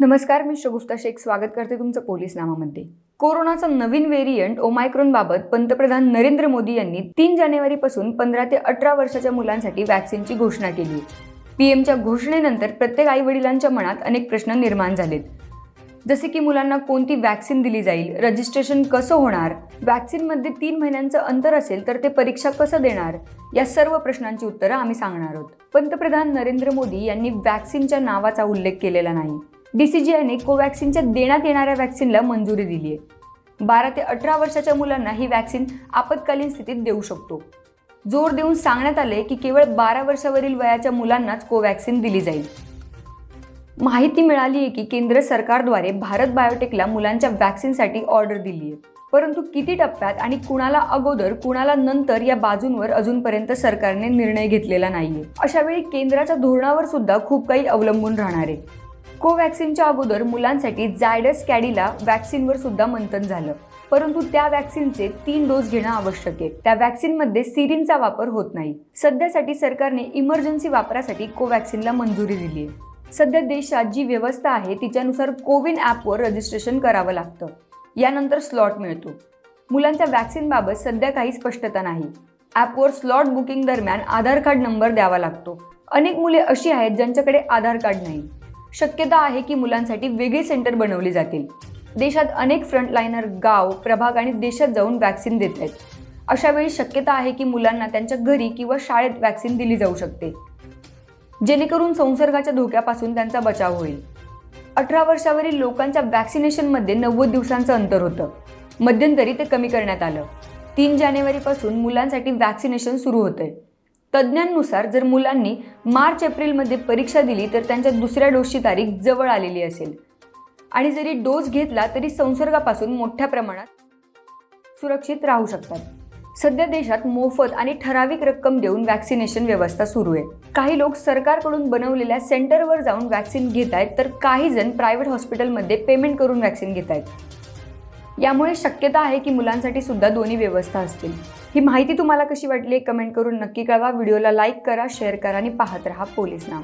नमस्कार मी शगुफ्ता शेख. स्वागत करते तुमचं पोलीस नामामध्ये कोरोनाचा नवीन व्हेरियंट ओमायक्रॉनबाबत पंतप्रधान नरेंद्र मोदी यांनी तीन जानेवारीपासून पंधरा ते अठरा वर्षाच्या मुलांसाठी वॅक्सिनची घोषणा केली. पीएमच्या घोषणेनंतर प्रत्येक आई वडिलांच्या मनात अनेक प्रश्न निर्माण झालेत. जसे की मुलांना कोणती वॅक्सिन दिली जाईल रजिस्ट्रेशन कसं होणार वॅक्सिनमध्ये तीन महिन्यांचं अंतर असेल तर ते परीक्षा कसं देणार या सर्व प्रश्नांची उत्तरं आम्ही सांगणार आहोत. पंतप्रधान नरेंद्र मोदी यांनी वॅक्सिनच्या नावाचा उल्लेख केलेला नाही. डीसीजीआयने कोवॅक्सिनच्या देण्यात येणाऱ्या वॅक्सिनला मंजुरी दिली आहे बारा ते अठरा वर्षाच्या मुलांना ही वॅक्सिन आपत्कालीन स्थितीत देऊ शकतो. जोर देऊन सांगण्यात आले की केवळ बारा वर्षावरील वयाच्या मुलांनाच कोवॅक्सिन दिली जाईल. माहिती मिळाली आहे की केंद्र सरकारद्वारे भारत बायोटेकला मुलांच्या वॅक्सिनसाठी ऑर्डर दिली आहे परंतु किती टप्प्यात आणि कुणाला अगोदर कुणाला नंतर या बाजूंवर अजूनपर्यंत सरकारने निर्णय घेतलेला नाहीये. अशावेळी केंद्राच्या धोरणावर सुद्धा खूप काही अवलंबून राहणार आहे. कोवॅक्सिनच्या अगोदर मुलांसाठी जायडस कॅडीला वॅक्सिनवर सुद्धा मंथन झालं. परंतु त्या वॅक्सिनचे तीन डोस घेणं आवश्यक आहे. त्या वॅक्सिनमध्ये सिरिनचा वापर होत नाही. सध्यासाठी सरकारने इमर्जन्सी वापरासाठी कोवॅक्सिनला मंजुरी दिली आहे. सध्या देशात जी व्यवस्था आहे तिच्यानुसार कोविन ॲपवर रजिस्ट्रेशन करावं लागतं. यानंतर स्लॉट मिळतो. मुलांच्या वॅक्सिनबाबत सध्या काही स्पष्टता नाही. ॲपवर स्लॉट बुकिंग दरम्यान आधार कार्ड नंबर द्यावा लागतो. अनेक मुले अशी आहेत ज्यांच्याकडे आधार कार्ड नाही. शक्यता आहे की मुलांसाठी वेगळी सेंटर बनवली जातील. देशात अनेक फ्रंटलाईनर गाव प्रभाग आणि देशात जाऊन वॅक्सिन देत आहेत. अशा वेळी शक्यता आहे की मुलांना त्यांच्या घरी किंवा शाळेत वॅक्सिन दिली जाऊ शकते. जेणेकरून संसर्गाच्या धोक्यापासून त्यांचा बचाव होईल. अठरा वर्षावरील लोकांच्या वॅक्सिनेशनमध्ये नव्वद दिवसांचं अंतर होतं. मध्यंतरी ते कमी करण्यात आलं. तीन जानेवारीपासून मुलांसाठी वॅक्सिनेशन सुरू होतंय. तज्ज्ञांनुसार जर मुलांनी मार्च एप्रिलमध्ये परीक्षा दिली तर त्यांच्या दुसऱ्या डोसची तारीख जवळ आलेली असेल. आणि जरी डोस घेतला तरी संसर्गापासून मोठ्या प्रमाणात सुरक्षित राहू शकतात. सध्या देशात मोफत आणि ठराविक रक्कम देऊन वॅक्सिनेशन व्यवस्था सुरू आहे. काही लोक सरकारकडून बनवलेल्या सेंटरवर जाऊन वॅक्सिन घेत आहेत तर काही जण प्रायव्हेट हॉस्पिटलमध्ये पेमेंट करून वॅक्सिन घेत आहेत यामुळे शक्यता आहे की मुलांसाठी सुद्धा दोन्ही व्यवस्था असतील. ही माहिती तुम्हाला कशी वाटली कमेंट करून नक्की कळवा. व्हिडिओला लाईक करा शेअर करा आणि पाहत राहा पोलीस नाम